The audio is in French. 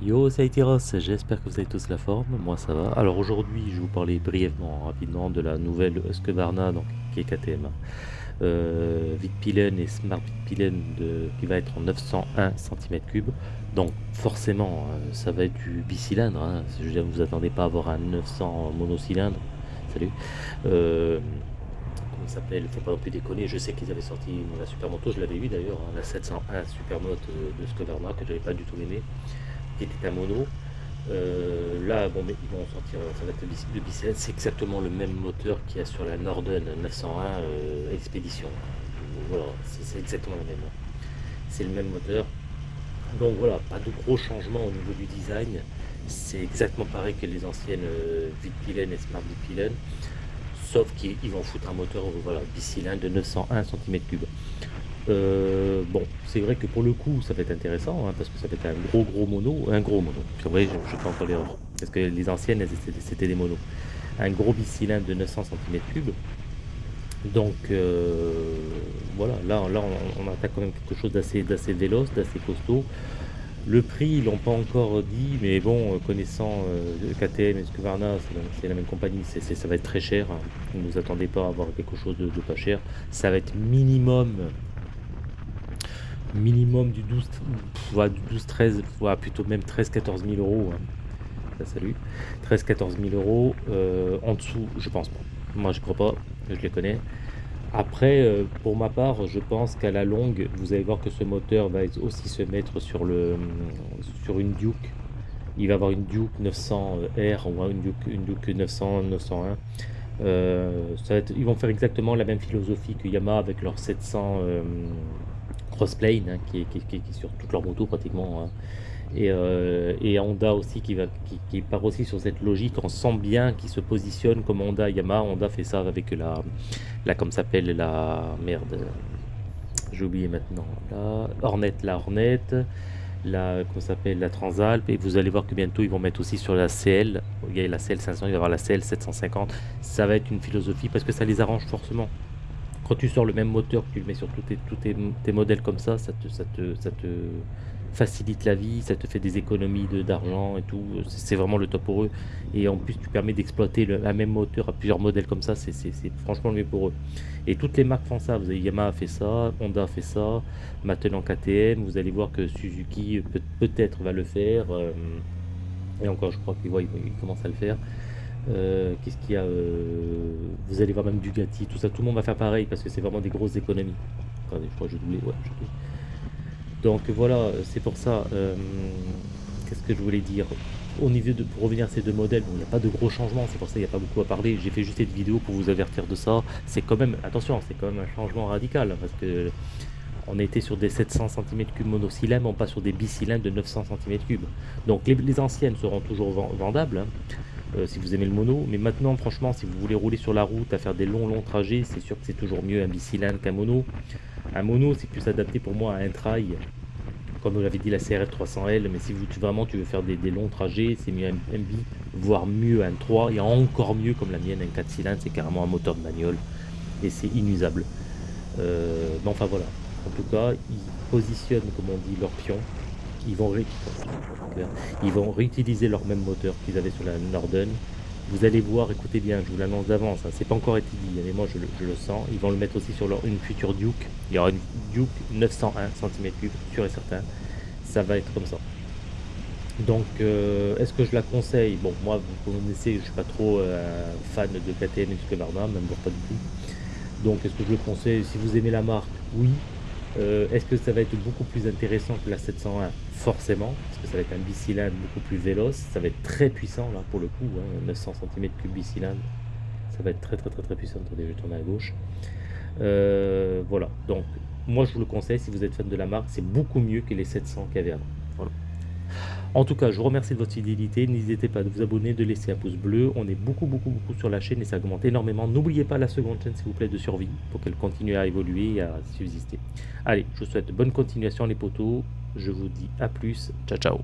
Yo, c'est Aitiros, j'espère que vous avez tous la forme, moi ça va. Alors aujourd'hui, je vais vous parler brièvement, rapidement, de la nouvelle Husqvarna, donc, qui est KTM. Euh, Vitpilen et Smart Vitpilen qui va être en 901 cm3. Donc forcément, euh, ça va être du bicylindre. Hein. Je veux dire, vous attendez pas à avoir un 900 monocylindre. Salut. Euh, comment il s'appelle? Faut pas non plus déconner. Je sais qu'ils avaient sorti la Supermoto, je l'avais eu d'ailleurs, hein, la 701 Supermoto de Husqvarna que j'avais pas du tout aimé qui était un mono. Euh, là, ils vont sortir, ça va être c'est exactement le même moteur qu'il y a sur la Norden 901 euh, Expedition. Voilà, c'est exactement le même. C'est le même moteur. Donc voilà, pas de gros changements au niveau du design. C'est exactement pareil que les anciennes euh, Vitpilen et Smart Vitpilen, sauf qu'ils vont foutre un moteur voilà, bicylindre de 901 cm3. Euh, bon, c'est vrai que pour le coup, ça va être intéressant, hein, parce que ça va être un gros gros mono, un gros mono. C'est vrai, je, je fais encore l'erreur, parce que les anciennes, c'était des monos. Un gros bicylindre de 900 cm3. Donc euh, voilà, là, là on, attaque quand même quelque chose d'assez véloce, d'assez costaud. Le prix, ils l'ont pas encore dit, mais bon, connaissant euh, KTM et Scuvarna, c'est la, même compagnie, ça va être très cher. Hein. Ne vous attendez pas à avoir quelque chose de, pas cher. Ça va être minimum minimum du 12, du 12 13, plutôt même 13 14 000 euros. Hein. salut. 13 14 000 euros. Euh, en dessous, je pense pas. Moi, je crois pas. Je les connais. Après, euh, pour ma part, je pense qu'à la longue, vous allez voir que ce moteur va aussi se mettre sur, le, sur une Duke. Il va avoir une Duke 900R ou une Duke, une Duke 900, 901. Euh, ça ils vont faire exactement la même philosophie que Yamaha avec leur 700 Crossplane hein, qui, est, qui, qui, sur toute leur moto pratiquement. Hein. Et, euh, et, Honda aussi qui, va, qui, part aussi sur cette logique. On sent bien qu'il se positionne comme Honda, Yamaha. Honda fait ça avec la, la comme s'appelle la merde. J'ai oublié maintenant. La Hornet, la Hornet, la comment s'appelle la Transalp. Et vous allez voir que bientôt ils vont mettre aussi sur la CL. Il y a la CL 500, il va y avoir la CL 750. Ça va être une philosophie parce que ça les arrange forcément quand tu sors le même moteur, que tu le mets sur tous tes, modèles comme ça, ça te, facilite la vie, ça te fait des économies d'argent et tout. C'est vraiment le top pour eux. Et en plus, tu permets d'exploiter un même moteur à plusieurs modèles comme ça. C'est franchement le mieux pour eux. Et toutes les marques font ça. Vous avez Yamaha fait ça, Honda fait ça, maintenant KTM. Vous allez voir que Suzuki peut-être va le faire. Euh, et encore, je crois qu'il il commence à le faire. Euh, qu'est-ce qu'il y a euh, Vous allez voir même du Gatti, tout ça, tout le monde va faire pareil parce que c'est vraiment des grosses économies. Je crois que Donc voilà, c'est pour ça. Euh, qu'est-ce que je voulais dire? Au niveau de, pour revenir à ces deux modèles, il n'y a pas de gros changements, c'est pour ça qu'il n'y a pas beaucoup à parler. J'ai fait juste cette vidéo pour vous avertir de ça. C'est quand même, attention, c'est quand même un changement radical parce que on était sur des 700 cm3 monocylindres, on passe sur des bicylindres de 900 cm3. Donc les, anciennes seront toujours vendables. Hein. Euh, si vous aimez le mono. Mais maintenant, franchement, si vous voulez rouler sur la route, à faire des longs, longs trajets, c'est sûr que c'est toujours mieux un bicylindre qu'un mono. Un mono, c'est plus adapté pour moi à un trail, comme vous l'avez dit la CRF 300L. Mais si vraiment tu veux faire des, longs trajets, c'est mieux un, bi, voire mieux un 3, et encore mieux comme la mienne, un 4 cylindres, c'est carrément un moteur de bagnole. Et c'est inusable. Euh, enfin voilà. En tout cas, ils positionnent, comme on dit, leur pion ils vont, réutiliser leur même moteur qu'ils avaient sur la Norden. Vous allez voir, écoutez bien, je vous l'annonce d'avance, hein, c'est pas encore été dit, mais moi je, le sens. Ils vont le mettre aussi sur leur, une future Duke. Il y aura une Duke 901 cm3, sûr et certain. Ça va être comme ça. Donc, euh, est-ce que je la conseille? Bon, moi, vous connaissez, je suis pas trop euh, fan de KTM et de Skevarna, même pas du tout. Donc, est-ce que je le conseille? Si vous aimez la marque, oui. Euh, est-ce que ça va être beaucoup plus intéressant que la 701 Forcément, parce que ça va être un bicylindre beaucoup plus véloce, ça va être très puissant là pour le coup, 900 cm3 bicylindre, ça va être très très très très puissant. Attendez, je vais tourner à gauche. Euh, voilà, donc moi je vous le conseille si vous êtes fan de la marque, c'est beaucoup mieux que les 700 qu'il y avait avant. En tout cas, je vous remercie de votre fidélité. N'hésitez pas de vous abonner, de laisser un pouce bleu. On est beaucoup, beaucoup, beaucoup sur la chaîne et ça augmente énormément. N'oubliez pas la seconde chaîne, s'il vous plaît, de survie pour qu'elle continue à évoluer et à subsister. Allez, je vous souhaite bonne continuation les potos. Je vous dis à plus. Ciao, ciao.